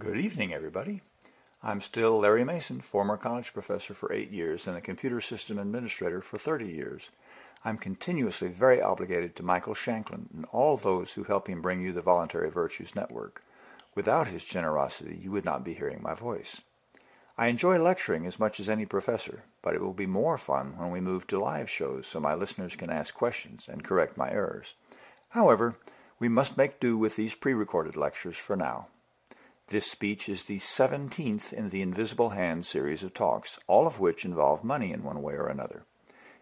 Good evening, everybody. I'm still Larry Mason, former college professor for eight years and a computer system administrator for 30 years. I'm continuously very obligated to Michael Shanklin and all those who help him bring you the Voluntary Virtues Network. Without his generosity, you would not be hearing my voice. I enjoy lecturing as much as any professor, but it will be more fun when we move to live shows so my listeners can ask questions and correct my errors. However, we must make do with these pre-recorded lectures for now. This speech is the 17th in the Invisible Hand series of talks, all of which involve money in one way or another.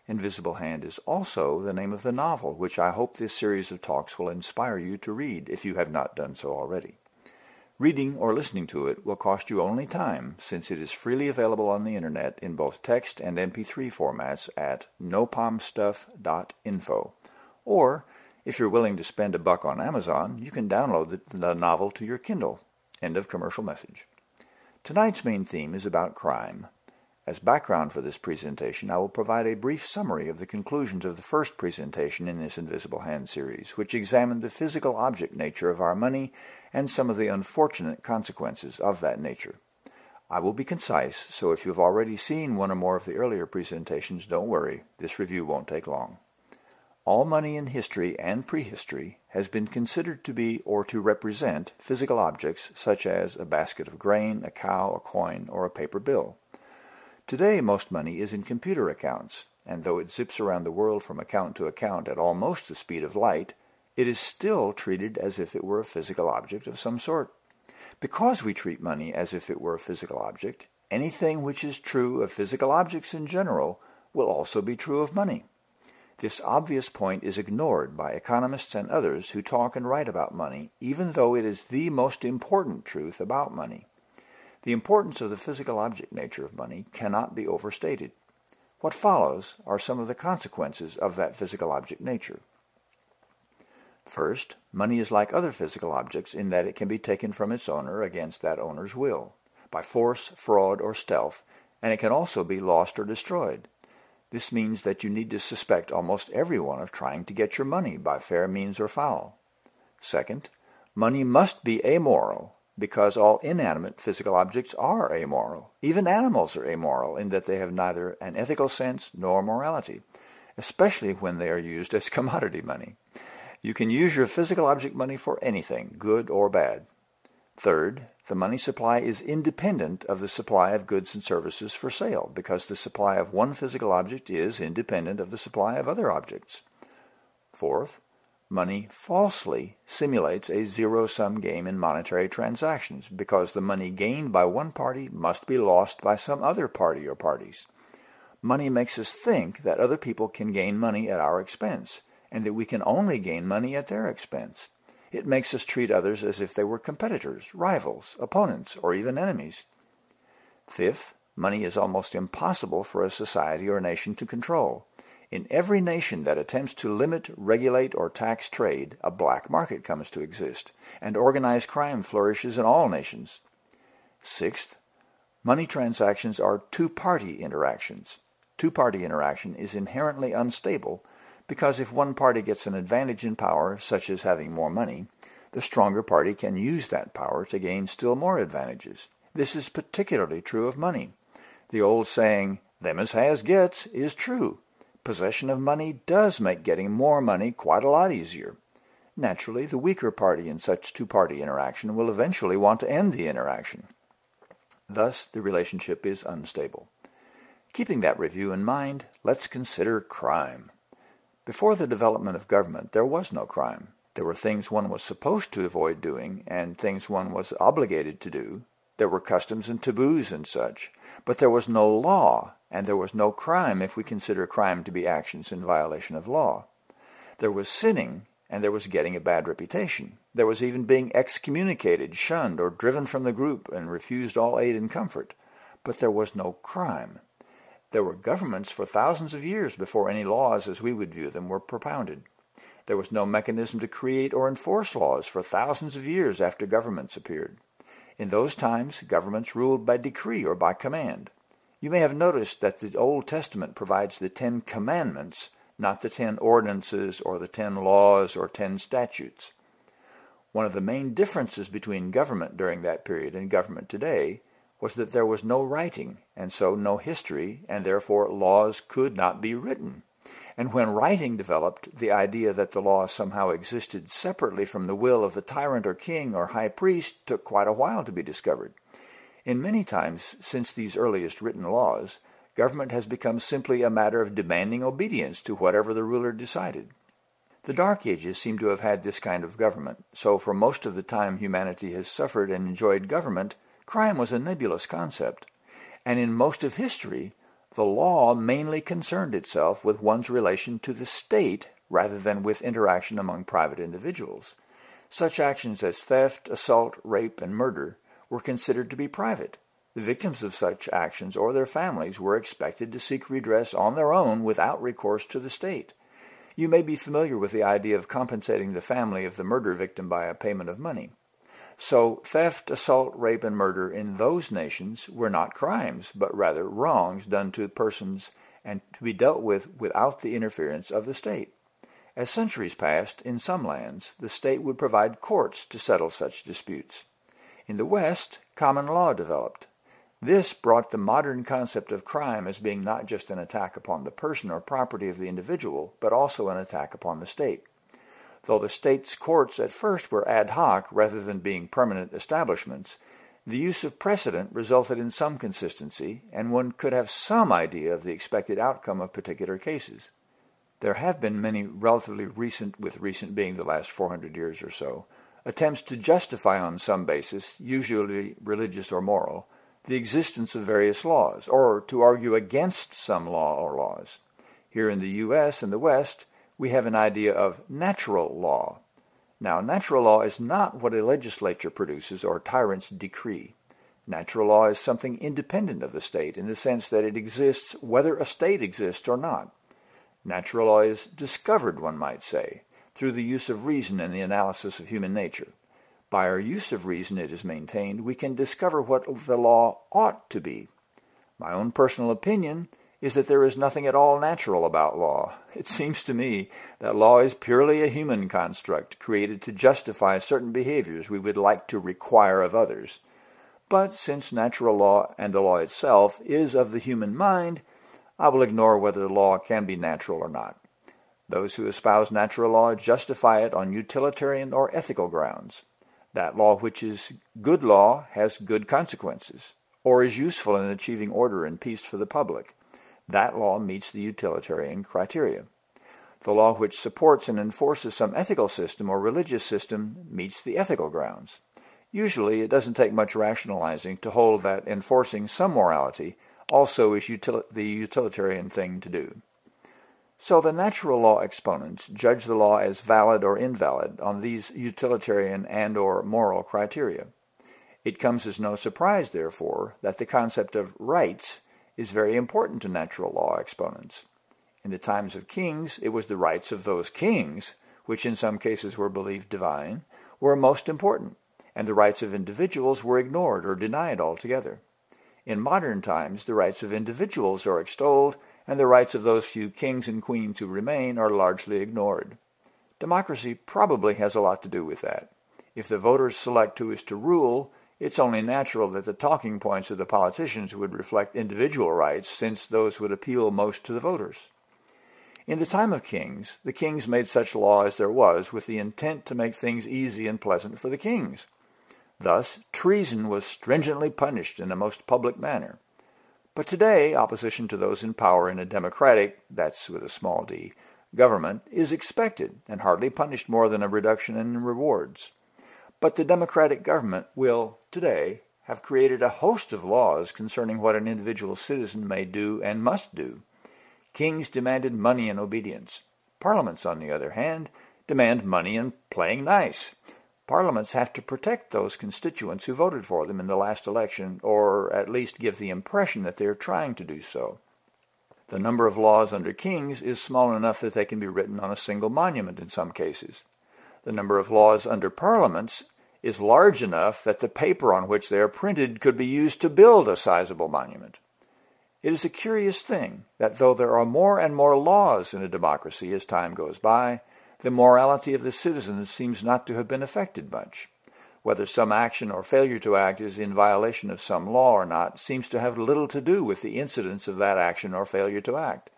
Invisible Hand is also the name of the novel, which I hope this series of talks will inspire you to read if you have not done so already. Reading or listening to it will cost you only time, since it is freely available on the internet in both text and MP3 formats at nopomstuff.info. Or, if you're willing to spend a buck on Amazon, you can download the novel to your Kindle. End of commercial message. Tonight's main theme is about crime. As background for this presentation, I will provide a brief summary of the conclusions of the first presentation in this Invisible Hand series, which examined the physical object nature of our money and some of the unfortunate consequences of that nature. I will be concise, so if you've already seen one or more of the earlier presentations, don't worry, this review won't take long. All money in history and prehistory has been considered to be or to represent physical objects such as a basket of grain, a cow, a coin, or a paper bill. Today most money is in computer accounts, and though it zips around the world from account to account at almost the speed of light, it is still treated as if it were a physical object of some sort. Because we treat money as if it were a physical object, anything which is true of physical objects in general will also be true of money. This obvious point is ignored by economists and others who talk and write about money, even though it is the most important truth about money. The importance of the physical object nature of money cannot be overstated. What follows are some of the consequences of that physical object nature. First, money is like other physical objects in that it can be taken from its owner against that owner's will, by force, fraud, or stealth, and it can also be lost or destroyed. This means that you need to suspect almost everyone of trying to get your money by fair means or foul. Second, money must be amoral because all inanimate physical objects are amoral. Even animals are amoral in that they have neither an ethical sense nor morality, especially when they are used as commodity money. You can use your physical object money for anything, good or bad. Third, the money supply is independent of the supply of goods and services for sale because the supply of one physical object is independent of the supply of other objects. Fourth, money falsely simulates a zero-sum game in monetary transactions because the money gained by one party must be lost by some other party or parties. Money makes us think that other people can gain money at our expense and that we can only gain money at their expense. It makes us treat others as if they were competitors, rivals, opponents, or even enemies. Fifth, money is almost impossible for a society or nation to control. In every nation that attempts to limit, regulate, or tax trade, a black market comes to exist, and organized crime flourishes in all nations. Sixth, money transactions are two-party interactions. Two-party interaction is inherently unstable because if one party gets an advantage in power, such as having more money, the stronger party can use that power to gain still more advantages. This is particularly true of money. The old saying, them as has gets, is true. Possession of money does make getting more money quite a lot easier. Naturally, the weaker party in such two-party interaction will eventually want to end the interaction. Thus, the relationship is unstable. Keeping that review in mind, let's consider crime. Before the development of government, there was no crime. There were things one was supposed to avoid doing and things one was obligated to do. There were customs and taboos and such. But there was no law, and there was no crime if we consider crime to be actions in violation of law. There was sinning, and there was getting a bad reputation. There was even being excommunicated, shunned, or driven from the group and refused all aid and comfort. But there was no crime. There were governments for thousands of years before any laws as we would view them were propounded. There was no mechanism to create or enforce laws for thousands of years after governments appeared. In those times, governments ruled by decree or by command. You may have noticed that the Old Testament provides the Ten Commandments, not the Ten Ordinances or the Ten Laws or Ten Statutes. One of the main differences between government during that period and government today was that there was no writing, and so no history, and therefore laws could not be written. And when writing developed, the idea that the law somehow existed separately from the will of the tyrant or king or high priest took quite a while to be discovered. In many times since these earliest written laws, government has become simply a matter of demanding obedience to whatever the ruler decided. The Dark Ages seem to have had this kind of government, so for most of the time humanity has suffered and enjoyed government, crime was a nebulous concept. And in most of history, the law mainly concerned itself with one's relation to the state rather than with interaction among private individuals. Such actions as theft, assault, rape, and murder were considered to be private. The victims of such actions or their families were expected to seek redress on their own without recourse to the state. You may be familiar with the idea of compensating the family of the murder victim by a payment of money. So theft, assault, rape, and murder in those nations were not crimes, but rather wrongs done to persons and to be dealt with without the interference of the state. As centuries passed, in some lands, the state would provide courts to settle such disputes. In the West, common law developed. This brought the modern concept of crime as being not just an attack upon the person or property of the individual, but also an attack upon the state. Though the state's courts at first were ad hoc rather than being permanent establishments, the use of precedent resulted in some consistency, and one could have some idea of the expected outcome of particular cases. There have been many relatively recent, with recent being the last 400 years or so, attempts to justify on some basis, usually religious or moral, the existence of various laws, or to argue against some law or laws. Here in the U.S. and the West, we have an idea of natural law. Now, natural law is not what a legislature produces or tyrants decree. Natural law is something independent of the state in the sense that it exists whether a state exists or not. Natural law is discovered, one might say, through the use of reason and the analysis of human nature. By our use of reason, it is maintained, we can discover what the law ought to be. My own personal opinion is that there is nothing at all natural about law. It seems to me that law is purely a human construct created to justify certain behaviors we would like to require of others. But since natural law and the law itself is of the human mind, I will ignore whether the law can be natural or not. Those who espouse natural law justify it on utilitarian or ethical grounds. That law which is good law has good consequences, or is useful in achieving order and peace for the public. That law meets the utilitarian criteria. The law which supports and enforces some ethical system or religious system meets the ethical grounds. Usually, it doesn't take much rationalizing to hold that enforcing some morality also is util the utilitarian thing to do. So the natural law exponents judge the law as valid or invalid on these utilitarian and or moral criteria. It comes as no surprise, therefore, that the concept of rights is very important to natural law exponents. In the times of kings, it was the rights of those kings, which in some cases were believed divine, were most important, and the rights of individuals were ignored or denied altogether. In modern times, the rights of individuals are extolled and the rights of those few kings and queens who remain are largely ignored. Democracy probably has a lot to do with that. If the voters select who is to rule, it's only natural that the talking points of the politicians would reflect individual rights, since those would appeal most to the voters. In the time of kings, the kings made such law as there was with the intent to make things easy and pleasant for the kings. Thus, treason was stringently punished in a most public manner. But today, opposition to those in power in a democratic, that's with a small d, government is expected and hardly punished more than a reduction in rewards. But the democratic government will, today, have created a host of laws concerning what an individual citizen may do and must do. Kings demanded money and obedience. Parliaments, on the other hand, demand money and playing nice. Parliaments have to protect those constituents who voted for them in the last election, or at least give the impression that they are trying to do so. The number of laws under kings is small enough that they can be written on a single monument in some cases. The number of laws under parliaments is large enough that the paper on which they are printed could be used to build a sizable monument. It is a curious thing that though there are more and more laws in a democracy as time goes by, the morality of the citizens seems not to have been affected much. Whether some action or failure to act is in violation of some law or not seems to have little to do with the incidence of that action or failure to act.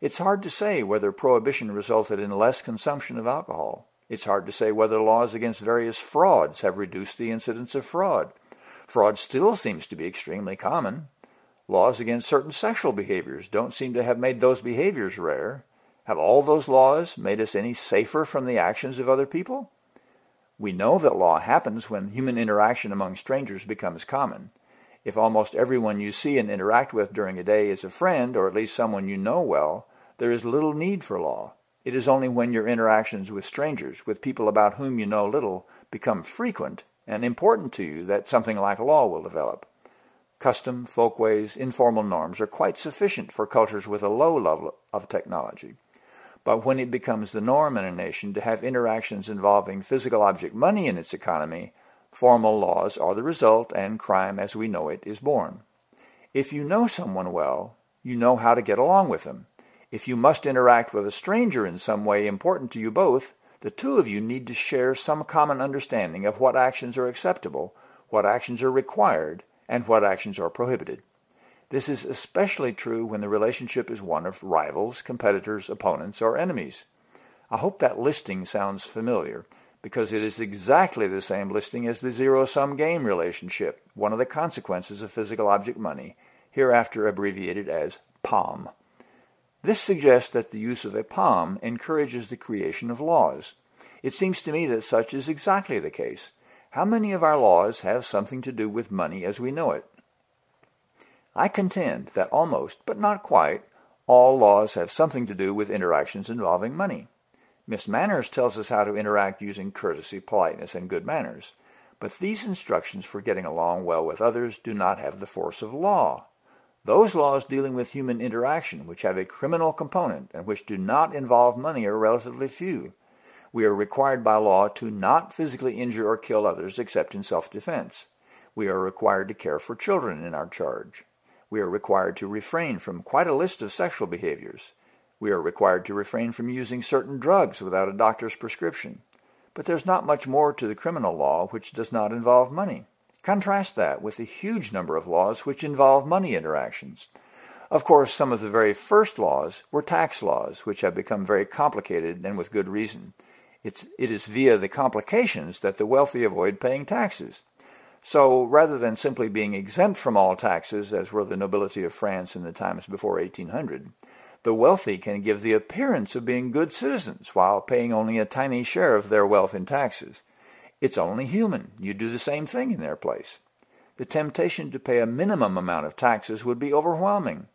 It's hard to say whether prohibition resulted in less consumption of alcohol. It's hard to say whether laws against various frauds have reduced the incidence of fraud. Fraud still seems to be extremely common. Laws against certain sexual behaviors don't seem to have made those behaviors rare. Have all those laws made us any safer from the actions of other people? We know that law happens when human interaction among strangers becomes common. If almost everyone you see and interact with during a day is a friend, or at least someone you know well, there is little need for law. It is only when your interactions with strangers, with people about whom you know little, become frequent and important to you that something like law will develop. Custom, folkways, informal norms are quite sufficient for cultures with a low level of technology. But when it becomes the norm in a nation to have interactions involving physical object money in its economy, formal laws are the result and crime as we know it is born. If you know someone well, you know how to get along with them. If you must interact with a stranger in some way important to you both, the two of you need to share some common understanding of what actions are acceptable, what actions are required, and what actions are prohibited. This is especially true when the relationship is one of rivals, competitors, opponents, or enemies. I hope that listing sounds familiar because it is exactly the same listing as the zero-sum game relationship, one of the consequences of physical object money, hereafter abbreviated as POM. This suggests that the use of a POM encourages the creation of laws. It seems to me that such is exactly the case. How many of our laws have something to do with money as we know it? I contend that almost, but not quite, all laws have something to do with interactions involving money. Miss Manners tells us how to interact using courtesy, politeness, and good manners. But these instructions for getting along well with others do not have the force of law. Those laws dealing with human interaction, which have a criminal component and which do not involve money, are relatively few. We are required by law to not physically injure or kill others except in self-defense. We are required to care for children in our charge. We are required to refrain from quite a list of sexual behaviors. We are required to refrain from using certain drugs without a doctor's prescription. But there's not much more to the criminal law which does not involve money. Contrast that with the huge number of laws which involve money interactions. Of course, some of the very first laws were tax laws, which have become very complicated and with good reason. It's, it is via the complications that the wealthy avoid paying taxes. So rather than simply being exempt from all taxes, as were the nobility of France in the times before 1800, the wealthy can give the appearance of being good citizens while paying only a tiny share of their wealth in taxes. It's only human. You do the same thing in their place. The temptation to pay a minimum amount of taxes would be overwhelming.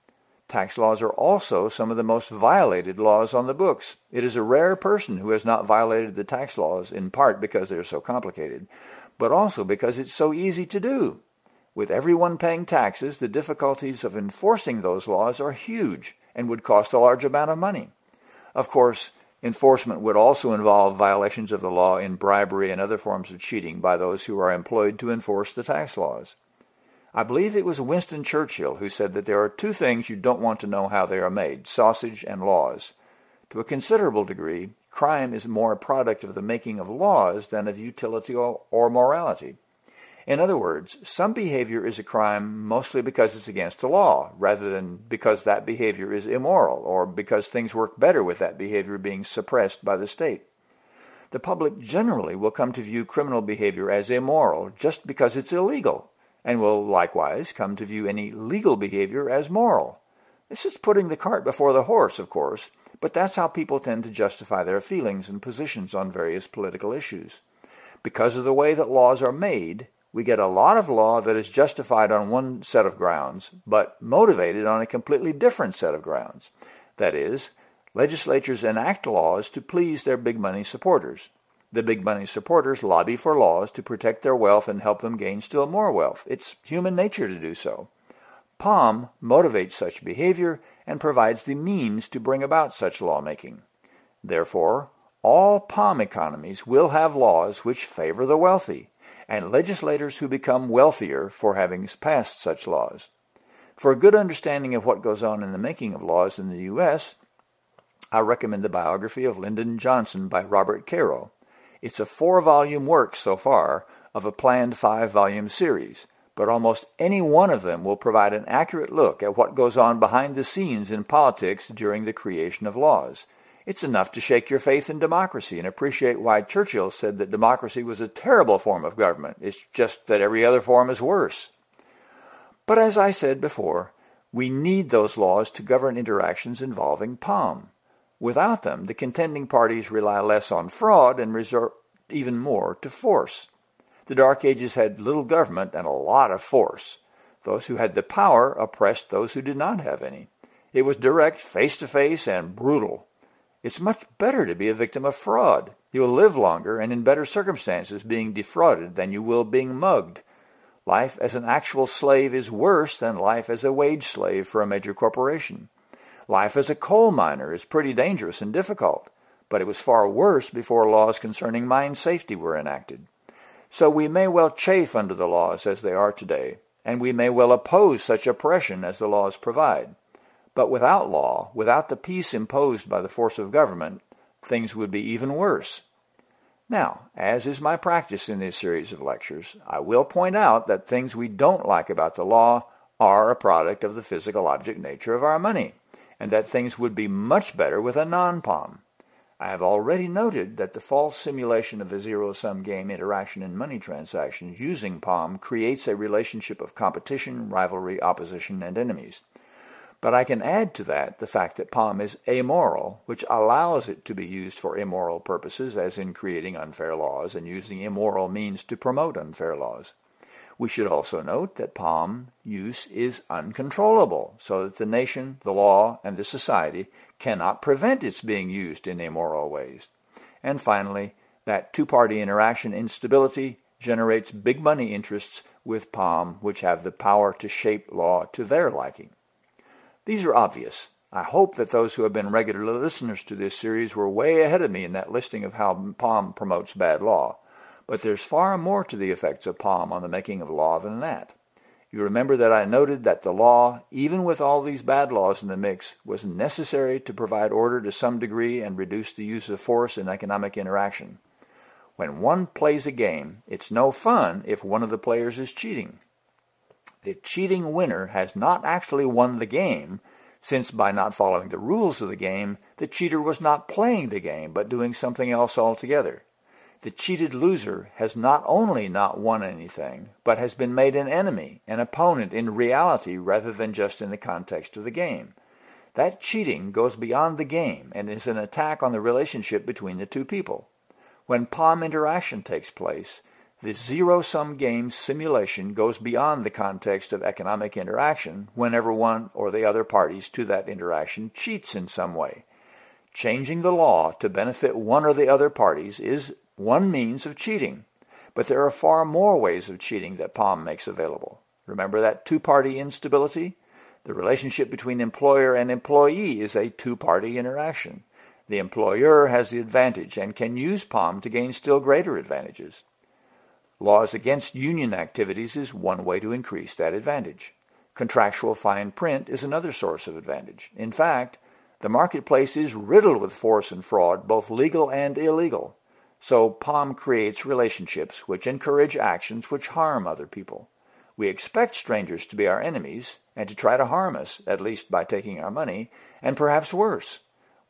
Tax laws are also some of the most violated laws on the books. It is a rare person who has not violated the tax laws, in part because they are so complicated, but also because it's so easy to do. With everyone paying taxes, the difficulties of enforcing those laws are huge and would cost a large amount of money. Of course, enforcement would also involve violations of the law in bribery and other forms of cheating by those who are employed to enforce the tax laws. I believe it was Winston Churchill who said that there are two things you don't want to know how they are made, sausage and laws. To a considerable degree, crime is more a product of the making of laws than of utility or morality. In other words, some behavior is a crime mostly because it's against the law, rather than because that behavior is immoral or because things work better with that behavior being suppressed by the state. The public generally will come to view criminal behavior as immoral just because it's illegal, and will likewise come to view any legal behavior as moral. This is putting the cart before the horse, of course, but that's how people tend to justify their feelings and positions on various political issues. Because of the way that laws are made, we get a lot of law that is justified on one set of grounds, but motivated on a completely different set of grounds. That is, legislatures enact laws to please their big money supporters. The big money supporters lobby for laws to protect their wealth and help them gain still more wealth. It's human nature to do so. POM motivates such behavior and provides the means to bring about such lawmaking. Therefore, all POM economies will have laws which favor the wealthy, and legislators who become wealthier for having passed such laws. For a good understanding of what goes on in the making of laws in the U.S., I recommend the biography of Lyndon Johnson by Robert Caro. It's a four-volume work so far of a planned five-volume series, but almost any one of them will provide an accurate look at what goes on behind the scenes in politics during the creation of laws. It's enough to shake your faith in democracy and appreciate why Churchill said that democracy was a terrible form of government. It's just that every other form is worse. But as I said before, we need those laws to govern interactions involving POM. Without them, the contending parties rely less on fraud and resort even more to force. The Dark Ages had little government and a lot of force. Those who had the power oppressed those who did not have any. It was direct, face-to-face, and brutal. It's much better to be a victim of fraud. You will live longer and in better circumstances being defrauded than you will being mugged. Life as an actual slave is worse than life as a wage slave for a major corporation. Life as a coal miner is pretty dangerous and difficult, but it was far worse before laws concerning mine safety were enacted. So we may well chafe under the laws as they are today, and we may well oppose such oppression as the laws provide. But without law, without the peace imposed by the force of government, things would be even worse. Now, as is my practice in this series of lectures, I will point out that things we don't like about the law are a product of the physical object nature of our money and that things would be much better with a non-POM. I have already noted that the false simulation of a zero-sum game interaction in money transactions using POM creates a relationship of competition, rivalry, opposition, and enemies. But I can add to that the fact that POM is amoral, which allows it to be used for immoral purposes, as in creating unfair laws and using immoral means to promote unfair laws. We should also note that POM use is uncontrollable, so that the nation, the law, and the society cannot prevent its being used in immoral ways. And finally, that two-party interaction instability generates big money interests with POM which have the power to shape law to their liking. These are obvious. I hope that those who have been regular listeners to this series were way ahead of me in that listing of how POM promotes bad law. But there's far more to the effects of POM on the making of law than that. You remember that I noted that the law, even with all these bad laws in the mix, was necessary to provide order to some degree and reduce the use of force in economic interaction. When one plays a game, it's no fun if one of the players is cheating. The cheating winner has not actually won the game, since by not following the rules of the game, the cheater was not playing the game, but doing something else altogether the cheated loser has not only not won anything, but has been made an enemy, an opponent in reality rather than just in the context of the game. That cheating goes beyond the game and is an attack on the relationship between the two people. When POM interaction takes place, the zero-sum game simulation goes beyond the context of economic interaction whenever one or the other parties to that interaction cheats in some way. Changing the law to benefit one or the other parties is one means of cheating, but there are far more ways of cheating that POM makes available. Remember that two-party instability? The relationship between employer and employee is a two-party interaction. The employer has the advantage and can use POM to gain still greater advantages. Laws against union activities is one way to increase that advantage. Contractual fine print is another source of advantage. In fact, the marketplace is riddled with force and fraud, both legal and illegal. So POM creates relationships which encourage actions which harm other people. We expect strangers to be our enemies and to try to harm us, at least by taking our money, and perhaps worse.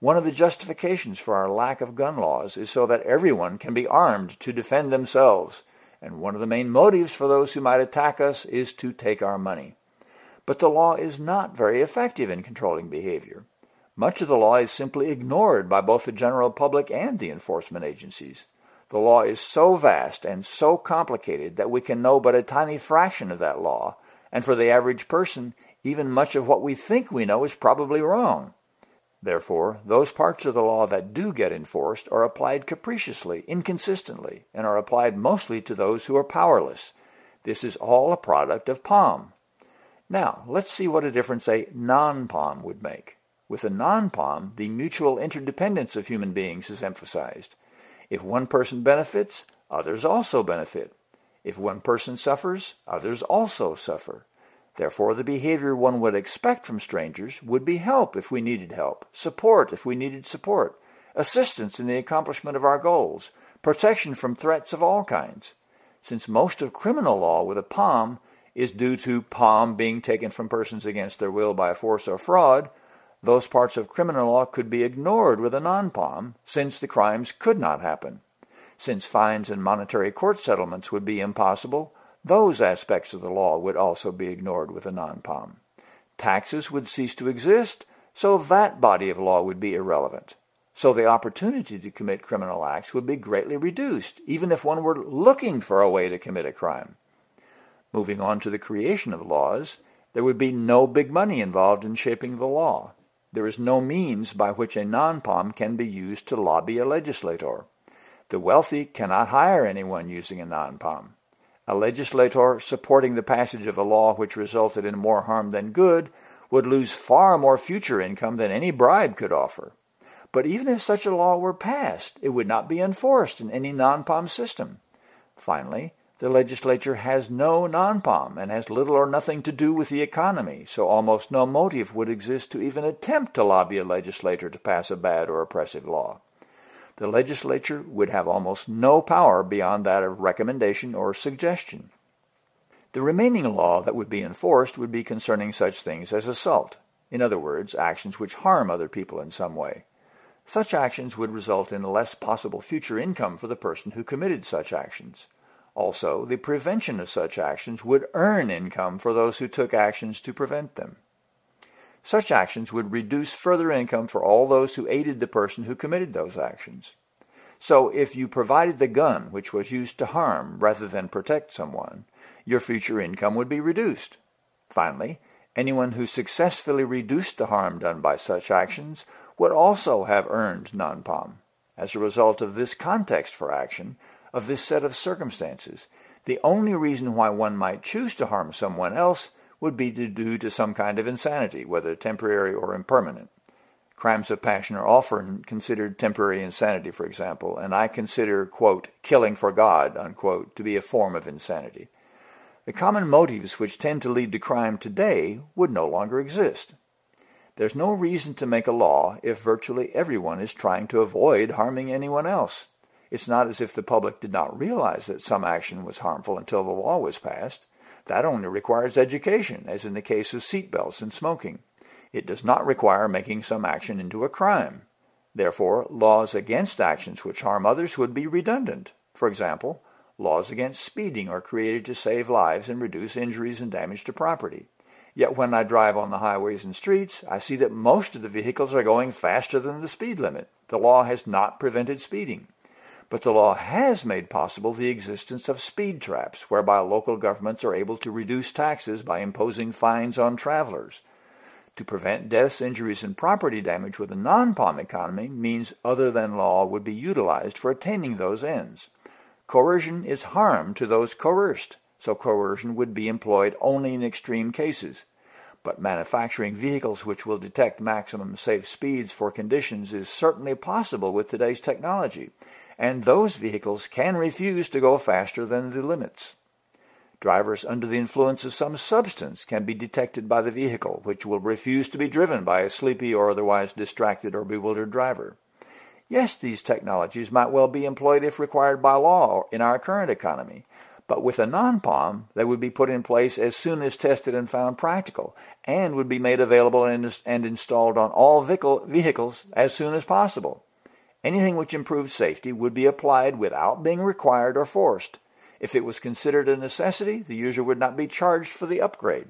One of the justifications for our lack of gun laws is so that everyone can be armed to defend themselves, and one of the main motives for those who might attack us is to take our money. But the law is not very effective in controlling behavior. Much of the law is simply ignored by both the general public and the enforcement agencies. The law is so vast and so complicated that we can know but a tiny fraction of that law, and for the average person, even much of what we think we know is probably wrong. Therefore, those parts of the law that do get enforced are applied capriciously, inconsistently, and are applied mostly to those who are powerless. This is all a product of POM. Now, let's see what a difference a non-POM would make. With a non-POM, the mutual interdependence of human beings is emphasized. If one person benefits, others also benefit. If one person suffers, others also suffer. Therefore, the behavior one would expect from strangers would be help if we needed help, support if we needed support, assistance in the accomplishment of our goals, protection from threats of all kinds. Since most of criminal law with a POM is due to POM being taken from persons against their will by force or fraud, those parts of criminal law could be ignored with a non-POM since the crimes could not happen. Since fines and monetary court settlements would be impossible, those aspects of the law would also be ignored with a non-POM. Taxes would cease to exist, so that body of law would be irrelevant. So the opportunity to commit criminal acts would be greatly reduced, even if one were looking for a way to commit a crime. Moving on to the creation of laws, there would be no big money involved in shaping the law. There is no means by which a non-POM can be used to lobby a legislator. The wealthy cannot hire anyone using a non-POM. A legislator supporting the passage of a law which resulted in more harm than good would lose far more future income than any bribe could offer. But even if such a law were passed, it would not be enforced in any non-POM system. Finally, the legislature has no non-POM and has little or nothing to do with the economy, so almost no motive would exist to even attempt to lobby a legislator to pass a bad or oppressive law. The legislature would have almost no power beyond that of recommendation or suggestion. The remaining law that would be enforced would be concerning such things as assault, in other words, actions which harm other people in some way. Such actions would result in less possible future income for the person who committed such actions. Also, the prevention of such actions would earn income for those who took actions to prevent them. Such actions would reduce further income for all those who aided the person who committed those actions. So if you provided the gun which was used to harm rather than protect someone, your future income would be reduced. Finally, anyone who successfully reduced the harm done by such actions would also have earned non-POM. As a result of this context for action, of this set of circumstances, the only reason why one might choose to harm someone else would be due to some kind of insanity, whether temporary or impermanent. Crimes of passion are often considered temporary insanity, for example, and I consider, quote, killing for God, unquote, to be a form of insanity. The common motives which tend to lead to crime today would no longer exist. There's no reason to make a law if virtually everyone is trying to avoid harming anyone else. It's not as if the public did not realize that some action was harmful until the law was passed. That only requires education, as in the case of seatbelts and smoking. It does not require making some action into a crime. Therefore, laws against actions which harm others would be redundant. For example, laws against speeding are created to save lives and reduce injuries and damage to property. Yet when I drive on the highways and streets, I see that most of the vehicles are going faster than the speed limit. The law has not prevented speeding. But the law has made possible the existence of speed traps, whereby local governments are able to reduce taxes by imposing fines on travelers. To prevent deaths, injuries, and property damage with a non-POM economy means other than law would be utilized for attaining those ends. Coercion is harm to those coerced so coercion would be employed only in extreme cases. But manufacturing vehicles which will detect maximum safe speeds for conditions is certainly possible with today's technology, and those vehicles can refuse to go faster than the limits. Drivers under the influence of some substance can be detected by the vehicle, which will refuse to be driven by a sleepy or otherwise distracted or bewildered driver. Yes, these technologies might well be employed if required by law in our current economy, but with a non-POM, they would be put in place as soon as tested and found practical, and would be made available and, and installed on all vehicles as soon as possible. Anything which improves safety would be applied without being required or forced. If it was considered a necessity, the user would not be charged for the upgrade.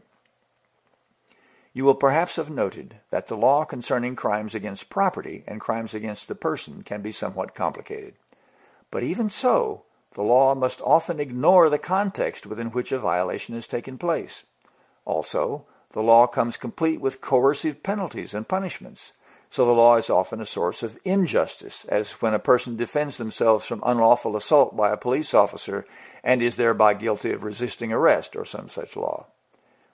You will perhaps have noted that the law concerning crimes against property and crimes against the person can be somewhat complicated. But even so, the law must often ignore the context within which a violation has taken place. Also, the law comes complete with coercive penalties and punishments, so the law is often a source of injustice, as when a person defends themselves from unlawful assault by a police officer and is thereby guilty of resisting arrest or some such law.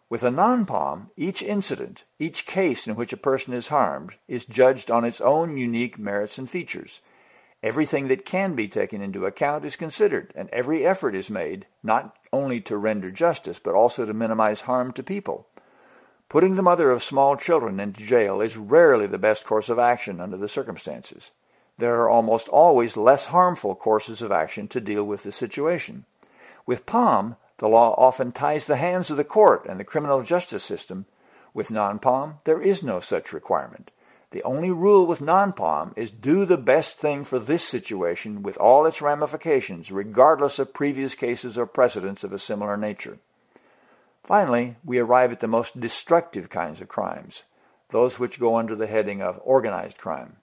With a non-POM, each incident, each case in which a person is harmed, is judged on its own unique merits and features, Everything that can be taken into account is considered, and every effort is made not only to render justice, but also to minimize harm to people. Putting the mother of small children into jail is rarely the best course of action under the circumstances. There are almost always less harmful courses of action to deal with the situation. With POM, the law often ties the hands of the court and the criminal justice system. With non-POM, there is no such requirement. The only rule with non-POM is do the best thing for this situation with all its ramifications, regardless of previous cases or precedents of a similar nature. Finally, we arrive at the most destructive kinds of crimes, those which go under the heading of organized crime.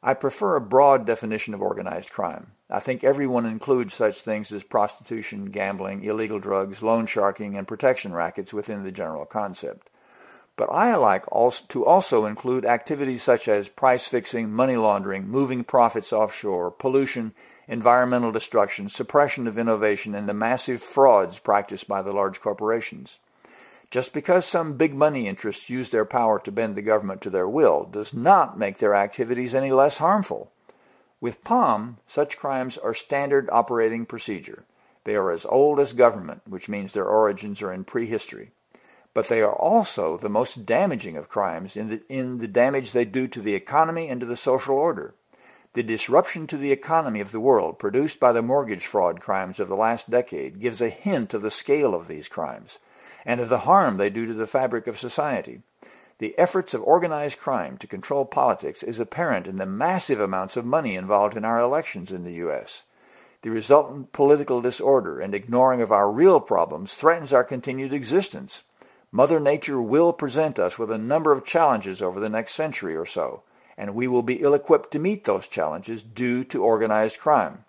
I prefer a broad definition of organized crime. I think everyone includes such things as prostitution, gambling, illegal drugs, loan sharking, and protection rackets within the general concept. But I like also to also include activities such as price fixing, money laundering, moving profits offshore, pollution, environmental destruction, suppression of innovation, and the massive frauds practiced by the large corporations. Just because some big money interests use their power to bend the government to their will does not make their activities any less harmful. With POM, such crimes are standard operating procedure. They are as old as government, which means their origins are in prehistory but they are also the most damaging of crimes in the, in the damage they do to the economy and to the social order. The disruption to the economy of the world produced by the mortgage fraud crimes of the last decade gives a hint of the scale of these crimes and of the harm they do to the fabric of society. The efforts of organized crime to control politics is apparent in the massive amounts of money involved in our elections in the U.S. The resultant political disorder and ignoring of our real problems threatens our continued existence. Mother Nature will present us with a number of challenges over the next century or so, and we will be ill-equipped to meet those challenges due to organized crime.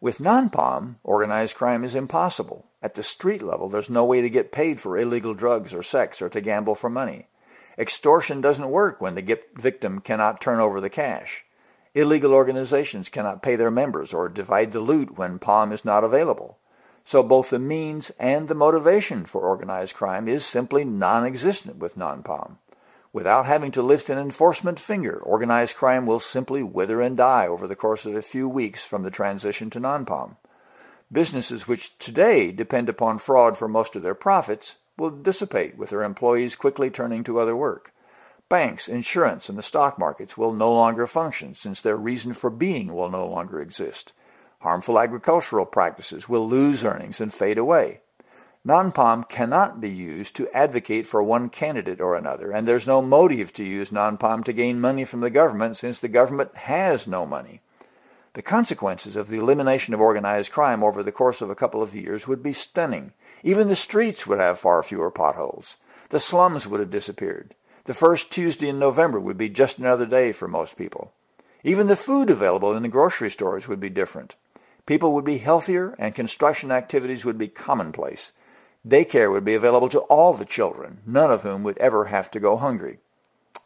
With non-POM, organized crime is impossible. At the street level, there's no way to get paid for illegal drugs or sex or to gamble for money. Extortion doesn't work when the victim cannot turn over the cash. Illegal organizations cannot pay their members or divide the loot when POM is not available. So both the means and the motivation for organized crime is simply non-existent with non-POM. Without having to lift an enforcement finger, organized crime will simply wither and die over the course of a few weeks from the transition to non-POM. Businesses which today depend upon fraud for most of their profits will dissipate with their employees quickly turning to other work. Banks, insurance, and the stock markets will no longer function since their reason for being will no longer exist. Harmful agricultural practices will lose earnings and fade away. Non-POM cannot be used to advocate for one candidate or another, and there's no motive to use non-POM to gain money from the government since the government has no money. The consequences of the elimination of organized crime over the course of a couple of years would be stunning. Even the streets would have far fewer potholes. The slums would have disappeared. The first Tuesday in November would be just another day for most people. Even the food available in the grocery stores would be different. People would be healthier and construction activities would be commonplace. Daycare would be available to all the children, none of whom would ever have to go hungry.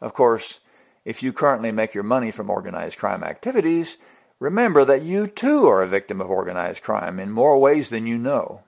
Of course, if you currently make your money from organized crime activities, remember that you too are a victim of organized crime in more ways than you know.